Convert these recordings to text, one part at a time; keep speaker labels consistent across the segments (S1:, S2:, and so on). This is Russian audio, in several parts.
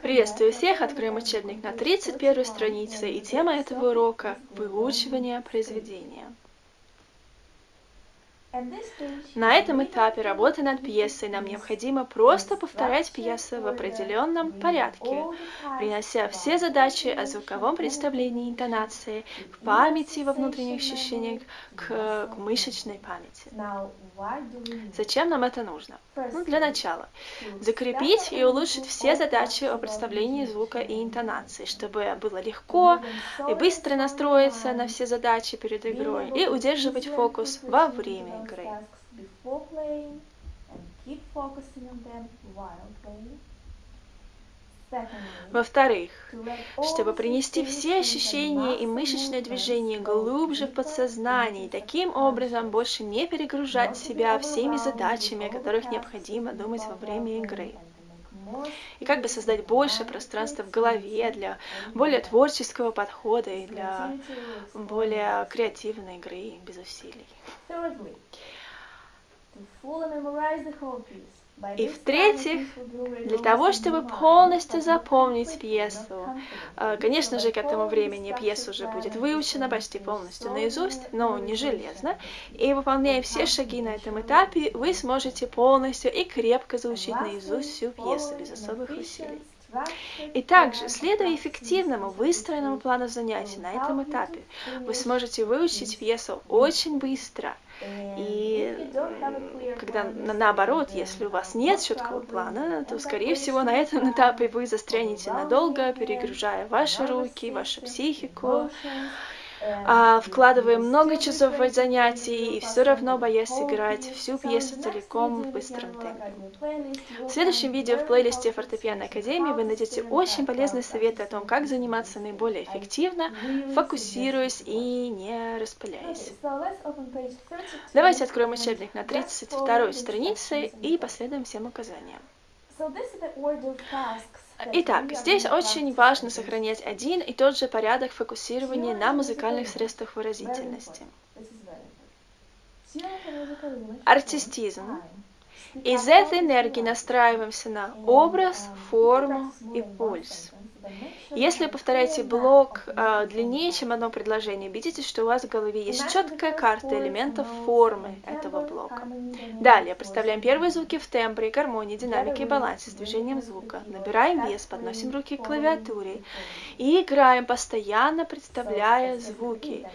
S1: Приветствую всех! Откроем учебник на 31 странице, и тема этого урока – выучивание произведения. На этом этапе работы над пьесой нам необходимо просто повторять пьесы в определенном порядке, принося все задачи о звуковом представлении интонации к памяти во внутренних ощущениях, к, к мышечной памяти. Зачем нам это нужно? Ну, для начала. Закрепить и улучшить все задачи о представлении звука и интонации, чтобы было легко и быстро настроиться на все задачи перед игрой и удерживать фокус во время игры. Во-вторых, чтобы принести все ощущения и мышечные движения глубже в подсознание и таким образом больше не перегружать себя всеми задачами, о которых необходимо думать во время игры. И как бы создать больше пространства в голове для более творческого подхода и для более креативной игры без усилий. И в-третьих, для того, чтобы полностью запомнить пьесу, э, конечно же, к этому времени пьеса уже будет выучена почти полностью наизусть, но не железно, и выполняя все шаги на этом этапе, вы сможете полностью и крепко заучить наизусть всю пьесу без особых усилий. И также, следуя эффективному, выстроенному плану занятий на этом этапе, вы сможете выучить пьесу очень быстро – и когда наоборот, если у вас нет четкого плана, то, скорее всего, на этом этапе вы застрянете надолго, перегружая ваши руки, вашу психику, а, вкладывая много часов в занятий и все равно боясь играть всю пьесу целиком в быстром темпе. В следующем видео в плейлисте Фортепиано Академии вы найдете очень полезные советы о том, как заниматься наиболее эффективно, фокусируясь и не распыляясь. Давайте откроем учебник на 32 странице и последуем всем указаниям. Итак, здесь очень важно сохранять один и тот же порядок фокусирования на музыкальных средствах выразительности. Артистизм. Из этой энергии настраиваемся на образ, форму и пульс. Если вы повторяете блок э, длиннее, чем одно предложение, убедитесь, что у вас в голове есть четкая карта элементов формы этого блока. Далее представляем первые звуки в тембре, гармонии, динамике и балансе с движением звука. Набираем вес, подносим руки к клавиатуре и играем, постоянно представляя звуки,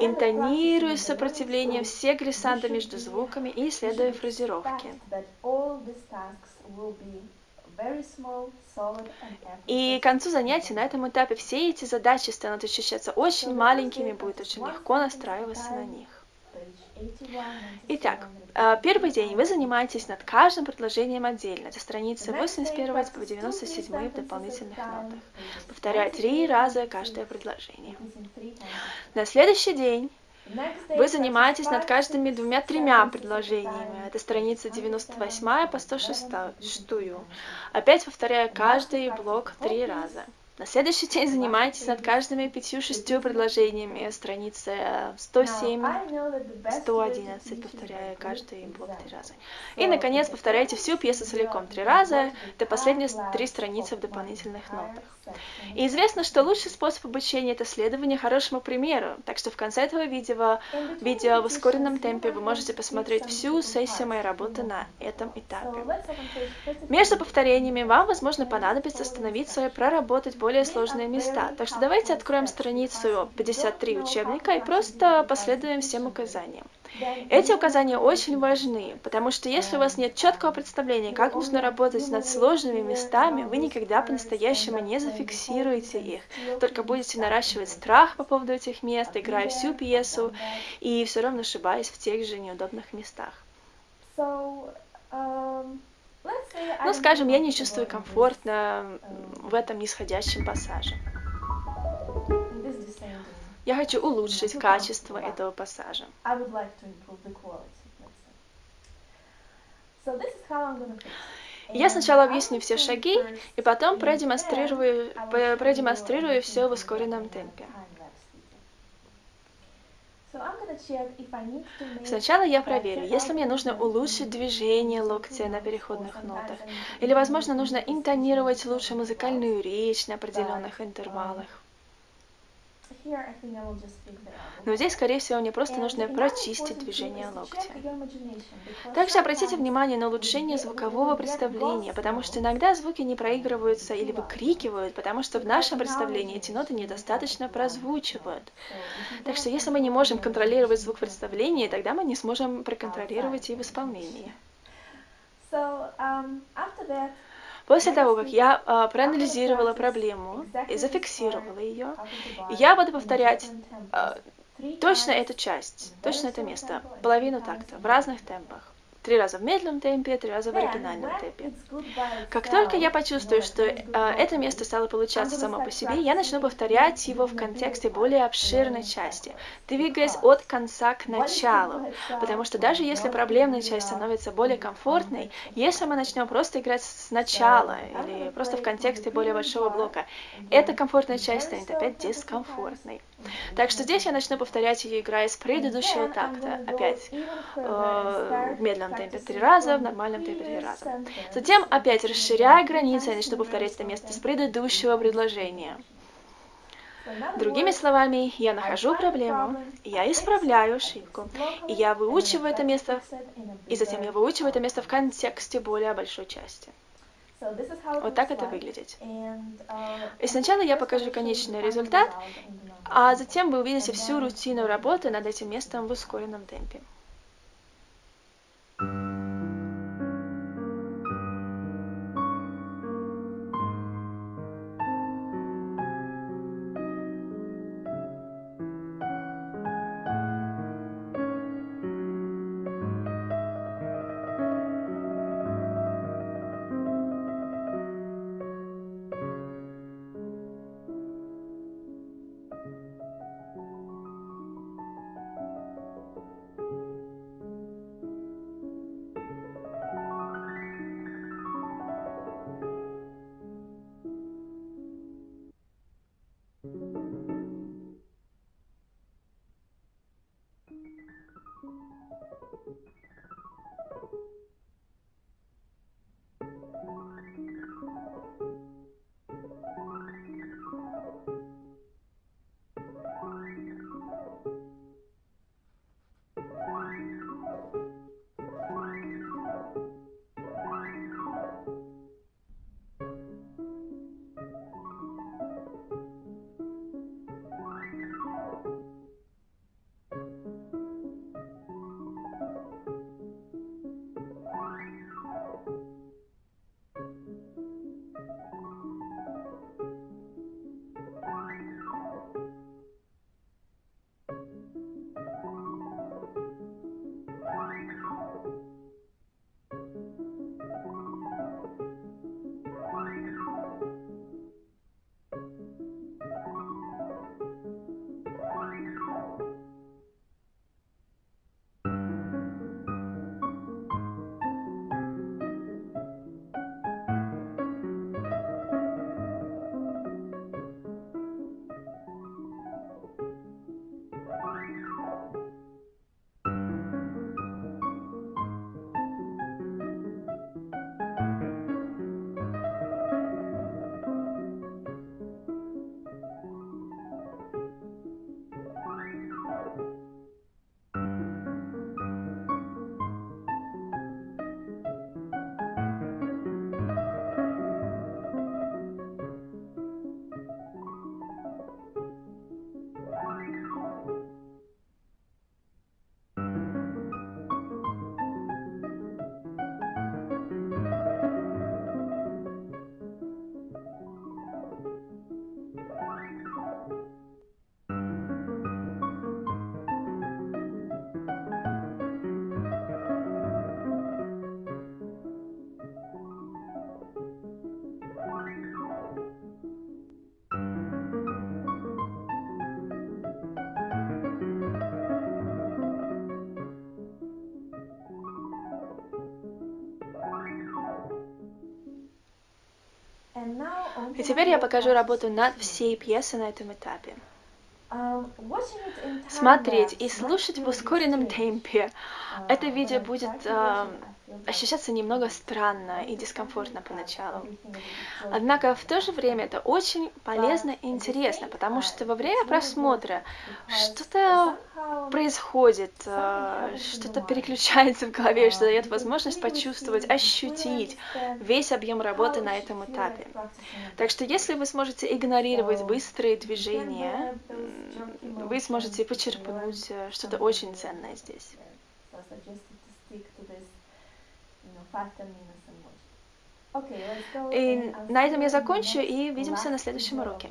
S1: интонируя сопротивлением все глиссанды между звуками и исследуя фразировки. И к концу занятия на этом этапе все эти задачи станут ощущаться очень маленькими, будет очень легко настраиваться на них. Итак, э, первый день вы занимаетесь над каждым предложением отдельно. Это страницы 81 по 97 в дополнительных нотах. Повторяю три раза каждое предложение. На следующий день вы занимаетесь над каждыми двумя-тремя предложениями. Это страница 98 по 106. Опять повторяя каждый блок три раза. На следующий день занимайтесь над каждыми пятью-шестью предложениями. Страницы 107, 111, повторяя каждый блок три раза. И, наконец, повторяйте всю пьесу целиком три раза, до последней три страницы в дополнительных нотах. И известно, что лучший способ обучения – это следование хорошему примеру, так что в конце этого видео, видео в ускоренном темпе вы можете посмотреть всю сессию моей работы на этом этапе. Между повторениями вам, возможно, понадобится остановиться и проработать более сложные места. Так что давайте откроем страницу 53 учебника и просто последуем всем указаниям. Эти указания очень важны, потому что если у вас нет четкого представления, как нужно работать над сложными местами, вы никогда по-настоящему не зафиксируете их, только будете наращивать страх по поводу этих мест, играя всю пьесу и все равно ошибаясь в тех же неудобных местах. Um, ну, скажем, я не чувствую комфортно в этом нисходящем пассаже. Я хочу улучшить качество этого пассажа. Я сначала объясню все шаги, и потом продемонстрирую, продемонстрирую все в ускоренном темпе. Сначала я проверю, если мне нужно улучшить движение локтя на переходных нотах, или, возможно, нужно интонировать лучше музыкальную речь на определенных интервалах. Но здесь, скорее всего, мне просто нужно прочистить движение локтя. Также обратите внимание на улучшение звукового представления, потому что иногда звуки не проигрываются или выкрикивают, потому что в нашем представлении эти ноты недостаточно прозвучивают. Так что если мы не можем контролировать звук в представлении, тогда мы не сможем проконтролировать и в исполнении. Um, После того, как я э, проанализировала проблему и зафиксировала ее, я буду повторять э, точно эту часть, точно это место, половину такта в разных темпах. Три раза в медленном темпе, три раза в оригинальном темпе. Как только я почувствую, что э, это место стало получаться само по себе, я начну повторять его в контексте более обширной части, двигаясь от конца к началу. Потому что даже если проблемная часть становится более комфортной, если мы начнем просто играть сначала или просто в контексте более большого блока, эта комфортная часть станет опять дискомфортной. Так что здесь я начну повторять ее, играя с предыдущего такта. Опять э, в медленном темпе три раза, в нормальном темпе три раза. Затем опять расширяя границы, я начну повторять это место с предыдущего предложения. Другими словами, я нахожу проблему, я исправляю ошибку, и я выучиваю это место, и затем я выучиваю это место в контексте более большой части. Вот так это выглядит. И сначала я покажу конечный результат, а затем вы увидите всю рутину работы над этим местом в ускоренном темпе. Теперь я покажу работу над всей пьесой на этом этапе. смотреть и слушать в ускоренном темпе. Это видео будет ощущаться немного странно и дискомфортно поначалу. Однако в то же время это очень полезно и интересно, потому что во время просмотра что-то происходит, э, что-то переключается в голове, что дает возможность почувствовать, ощутить весь объем работы на этом этапе. Так что если вы сможете игнорировать быстрые движения, вы сможете почерпнуть э, что-то очень ценное здесь. И на этом я закончу и увидимся на следующем уроке.